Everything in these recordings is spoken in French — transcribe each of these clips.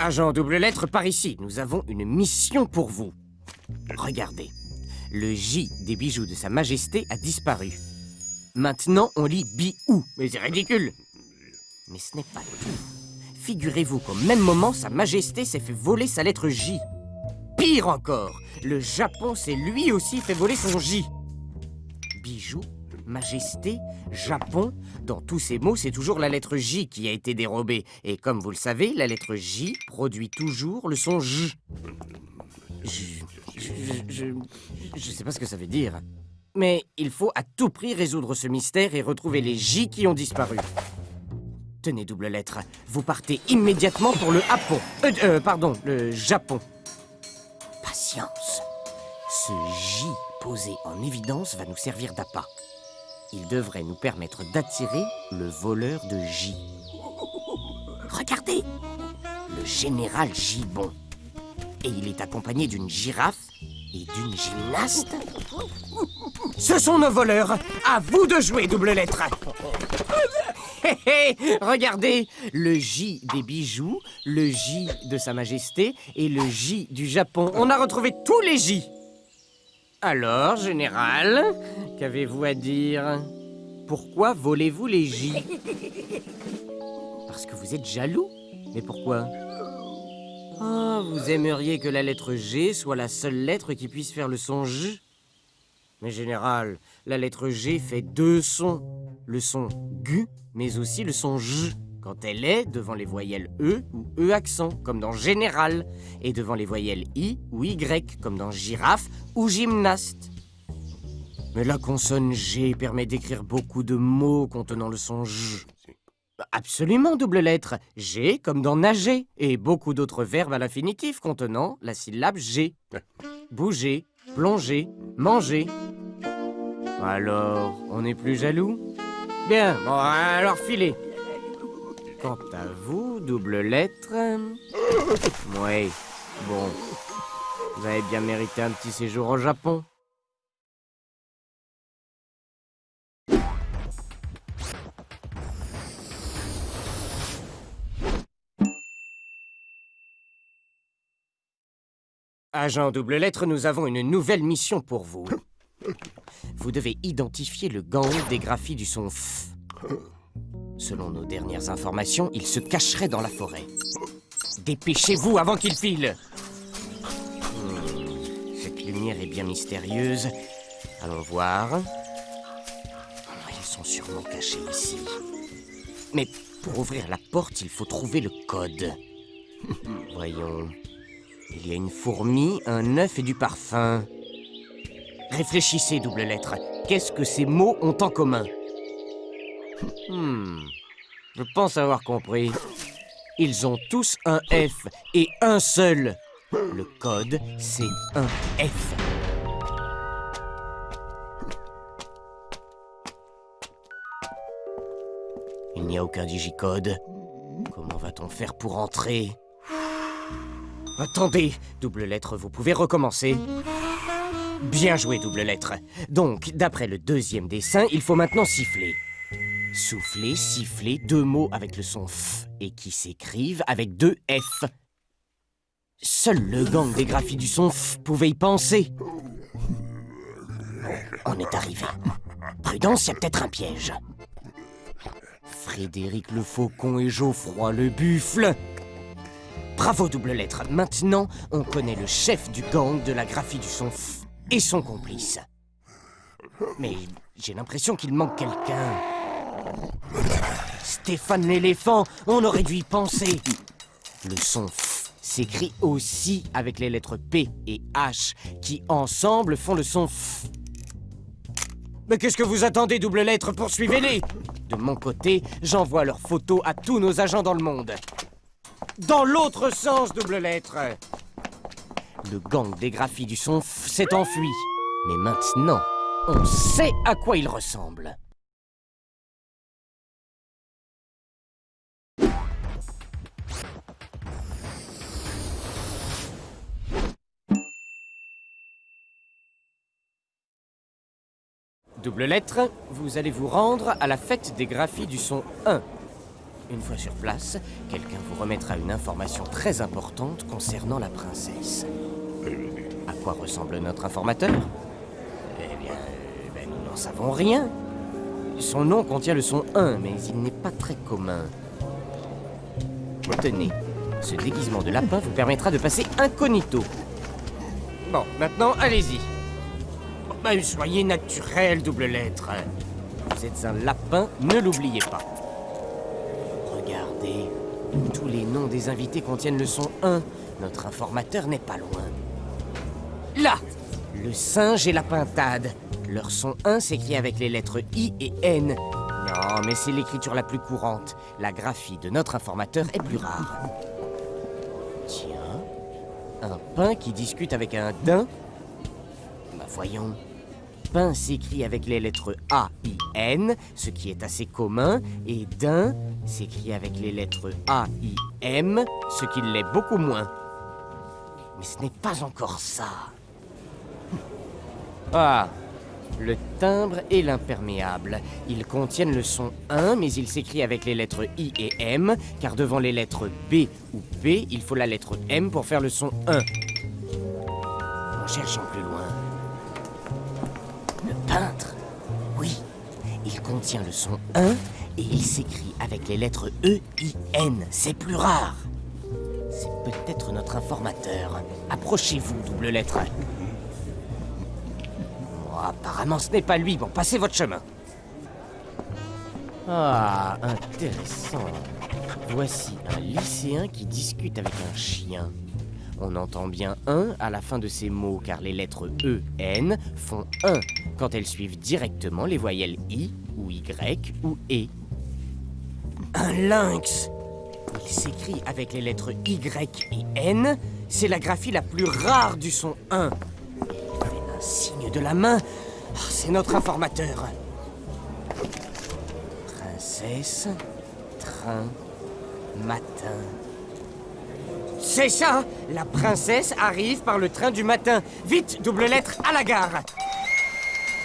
Agent double lettre par ici, nous avons une mission pour vous. Regardez, le J des bijoux de Sa Majesté a disparu. Maintenant, on lit Bi-ou. Mais c'est ridicule Mais ce n'est pas tout. Figurez-vous qu'au même moment, Sa Majesté s'est fait voler sa lettre J. Pire encore, le Japon s'est lui aussi fait voler son J. Bijoux, Majesté, Japon, dans tous ces mots, c'est toujours la lettre J qui a été dérobée. Et comme vous le savez, la lettre J produit toujours le son J. Je, je, je, sais pas ce que ça veut dire. Mais il faut à tout prix résoudre ce mystère et retrouver les J qui ont disparu. Tenez, double lettre, vous partez immédiatement pour le Japon. Euh, euh, pardon, le Japon. Patience. Ce J posé en évidence va nous servir d'appât. Il devrait nous permettre d'attirer le voleur de J. Regardez Le général Gibon. Et il est accompagné d'une girafe et d'une gymnaste Ce sont nos voleurs À vous de jouer, double lettre Hé Regardez Le J des bijoux, le J de Sa Majesté et le J du Japon. On a retrouvé tous les J Alors, général, qu'avez-vous à dire? Pourquoi volez-vous les J? Parce que vous êtes jaloux. Mais pourquoi? Ah, vous aimeriez que la lettre G soit la seule lettre qui puisse faire le son J? Mais général, la lettre G fait deux sons. Le son G, mais aussi le son J, quand elle est devant les voyelles E ou E accent, comme dans général, et devant les voyelles I ou Y, comme dans girafe ou gymnaste. Mais la consonne G permet d'écrire beaucoup de mots contenant le son J. Absolument, double lettre. G comme dans nager. Et beaucoup d'autres verbes à l'infinitif contenant la syllabe G. Bouger, plonger, manger. Alors, on n'est plus jaloux? Bien, bon, alors filez. Quant à vous, double lettre... Oui, bon. Vous avez bien mérité un petit séjour au Japon. Agent double lettre, nous avons une nouvelle mission pour vous. Vous devez identifier le gang des graphies du son F. Selon nos dernières informations, il se cacherait dans la forêt. Dépêchez-vous avant qu'il file hmm, Cette lumière est bien mystérieuse. Allons voir. Ils sont sûrement cachés ici. Mais pour ouvrir la porte, il faut trouver le code. Voyons. Il y a une fourmi, un œuf et du parfum. Réfléchissez, double lettre. Qu'est-ce que ces mots ont en commun? Hmm. Je pense avoir compris. Ils ont tous un F et un seul. Le code, c'est un F. Il n'y a aucun digicode. Comment va-t-on faire pour entrer? Attendez, double lettre, vous pouvez recommencer. Bien joué, double lettre. Donc, d'après le deuxième dessin, il faut maintenant siffler. Souffler, siffler, deux mots avec le son F et qui s'écrivent avec deux F. Seul le gang des graphies du son F pouvait y penser. On est arrivé. Prudence, il y a peut-être un piège. Frédéric le Faucon et Geoffroy le Buffle Bravo, double lettre. Maintenant, on connaît le chef du gang de la graphie du son F et son complice. Mais j'ai l'impression qu'il manque quelqu'un. Stéphane l'éléphant, on aurait dû y penser. Le son F s'écrit aussi avec les lettres P et H, qui ensemble font le son F. Mais qu'est-ce que vous attendez, double lettre? Poursuivez-les De mon côté, j'envoie leurs photos à tous nos agents dans le monde. Dans l'autre sens, double lettre Le gang des graphies du son s'est enfui. Mais maintenant, on sait à quoi il ressemble. Double lettre, vous allez vous rendre à la fête des graphies du son 1. Une fois sur place, quelqu'un vous remettra une information très importante concernant la princesse. À quoi ressemble notre informateur? Eh bien, euh, ben, nous n'en savons rien. Son nom contient le son 1, mais il n'est pas très commun. Tenez, ce déguisement de lapin vous permettra de passer incognito. Bon, maintenant, allez-y. Bon, ben, soyez naturel, double lettre. Vous êtes un lapin, ne l'oubliez pas. Tous les noms des invités contiennent le son 1. Notre informateur n'est pas loin. Là Le singe et la pintade. Leur son 1 s'écrit avec les lettres I et N. Non, mais c'est l'écriture la plus courante. La graphie de notre informateur est plus rare. Tiens, un pain qui discute avec un daim Bah voyons. Pain s'écrit avec les lettres A, I, N, ce qui est assez commun, et daim s'écrit avec les lettres A, I, M, ce qui l'est beaucoup moins. Mais ce n'est pas encore ça. Ah, le timbre et l'imperméable. Ils contiennent le son 1, mais ils s'écrivent avec les lettres I et M, car devant les lettres B ou P, il faut la lettre M pour faire le son 1. En cherchant plus loin. Le peintre Oui, il contient le son 1 et il s'écrit avec les lettres E, I, N. C'est plus rare. C'est peut-être notre informateur. Approchez-vous, double lettre. Oh, apparemment, ce n'est pas lui. Bon, passez votre chemin. Ah, intéressant. Voici un lycéen qui discute avec un chien. On entend bien un à la fin de ces mots car les lettres E, N font un quand elles suivent directement les voyelles I ou Y ou E. Un lynx Il s'écrit avec les lettres Y et N. C'est la graphie la plus rare du son 1. Il un signe de la main. Ah, C'est notre informateur. Princesse, train, matin. C'est ça La princesse arrive par le train du matin. Vite, double lettre, à la gare.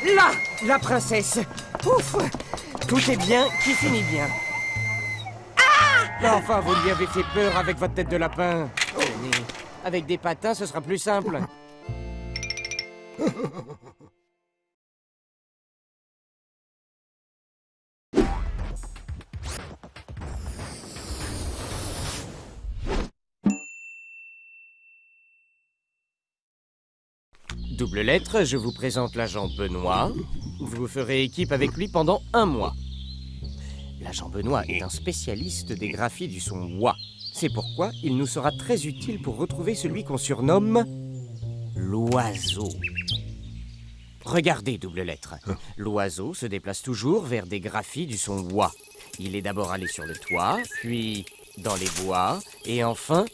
Là, la princesse. Ouf Tout est bien qui finit bien. Ah Enfin, vous lui avez fait peur avec votre tête de lapin. Tenez, avec des patins, ce sera plus simple. Double lettre, je vous présente l'agent Benoît. Vous ferez équipe avec lui pendant un mois. L'agent Benoît est un spécialiste des graphies du son wa. C'est pourquoi il nous sera très utile pour retrouver celui qu'on surnomme l'oiseau. Regardez, double lettre. L'oiseau se déplace toujours vers des graphies du son wa. Il est d'abord allé sur le toit, puis dans les bois, et enfin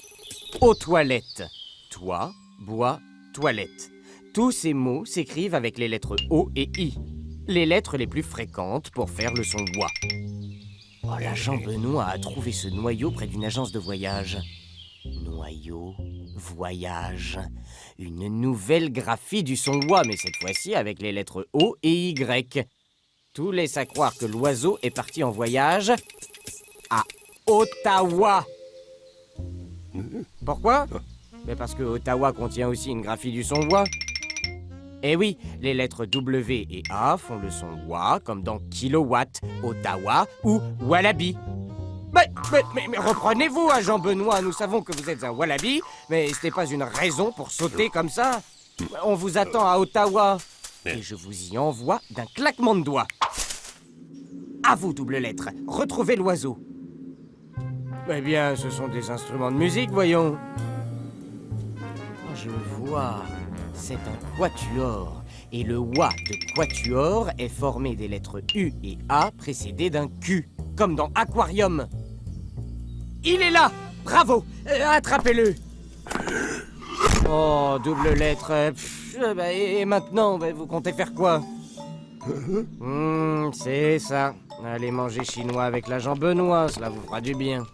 aux toilettes. Toit, bois, toilette. Tous ces mots s'écrivent avec les lettres O et I, les lettres les plus fréquentes pour faire le son wa. Oh, l'agent Benoît a trouvé ce noyau près d'une agence de voyage. Noyau, voyage, une nouvelle graphie du son wa, mais cette fois-ci avec les lettres O et Y. Tout laisse à croire que l'oiseau est parti en voyage à Ottawa. Pourquoi? Mais parce que Ottawa contient aussi une graphie du son wa. Eh oui, les lettres W et A font le son wa, comme dans kilowatt, Ottawa ou wallaby. Mais, mais, mais, mais reprenez-vous, agent Benoît, nous savons que vous êtes un wallaby, mais ce n'est pas une raison pour sauter comme ça. On vous attend à Ottawa, et je vous y envoie d'un claquement de doigts. À vous, double lettre, retrouvez l'oiseau. Eh bien, ce sont des instruments de musique, voyons. Je vois. C'est un quatuor. Et le wa de quatuor est formé des lettres U et A précédées d'un Q, comme dans Aquarium. Il est là Bravo Euh, Attrapez-le Oh, double lettre. euh, bah, et et maintenant, bah, vous comptez faire quoi? Hmm, C'est ça. Allez manger chinois avec l'agent Benoît, cela vous fera du bien.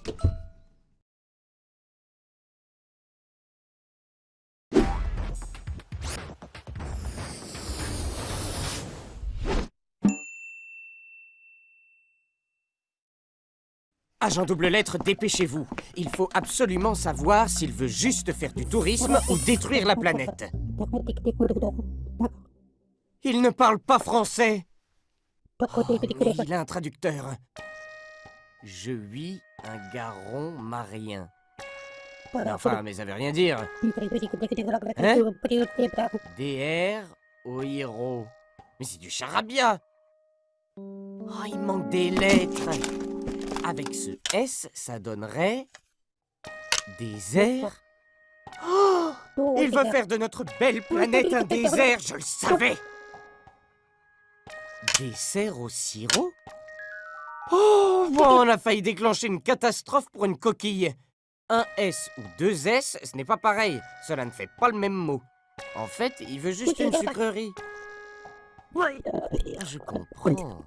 Agent double lettre, dépêchez-vous. Il faut absolument savoir s'il veut juste faire du tourisme ou détruire la planète. Il ne parle pas français. Il a un traducteur. Je vis un garon marien. Enfin, mais ça veut rien dire. Hein? DR héros. Mais c'est du charabia. Oh, il manque des lettres. Avec ce S, ça donnerait... Désert Oh Il veut faire de notre belle planète un désert, je le savais Dessert au sirop Oh bon, On a failli déclencher une catastrophe pour une coquille. Un S ou deux S, ce n'est pas pareil. Cela ne fait pas le même mot. En fait, il veut juste une sucrerie. Je comprends.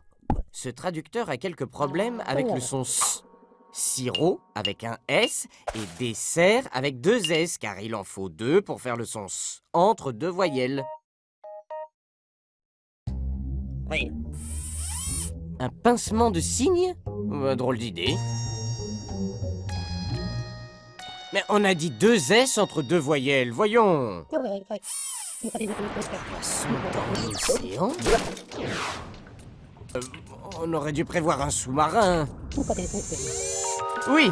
Ce traducteur a quelques problèmes avec le son S. Sirop avec un S et dessert avec deux S, car il en faut deux pour faire le son S, entre deux voyelles. Un pincement de cygne bah, Drôle d'idée. Mais on a dit deux S entre deux voyelles, voyons euh, On aurait dû prévoir un sous-marin. Oui,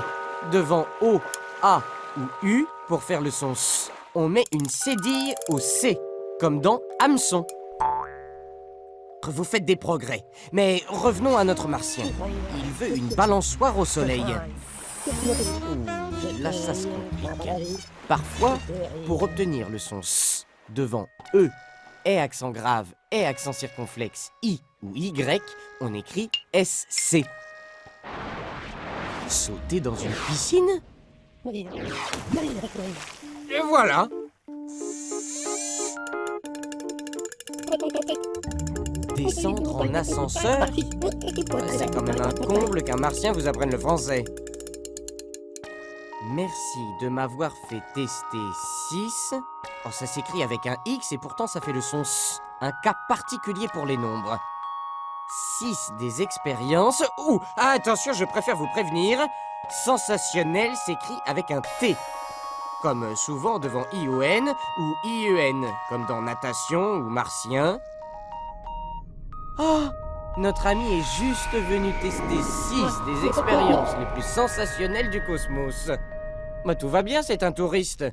devant O, A ou U, pour faire le son S, on met une cédille au C, comme dans hameçon. Vous faites des progrès, mais revenons à notre martien. Il veut une balançoire au soleil. là, ça se complique. Parfois, pour obtenir le son S devant E, et accent grave, et accent circonflexe, I ou Y, on écrit SC. Sauter dans une piscine? Et voilà Descendre en ascenseur? C'est quand même un comble qu'un martien vous apprenne le français. Merci de m'avoir fait tester 6. Oh, ça s'écrit avec un X et pourtant ça fait le son S. Un cas particulier pour les nombres. 6 des expériences... Ouh ah, Attention, je préfère vous prévenir. Sensationnel s'écrit avec un T. Comme souvent devant ION ou IEN, comme dans natation ou martien. Oh Notre ami est juste venu tester 6 des expériences les plus sensationnelles du cosmos. Bah, tout va bien, c'est un touriste.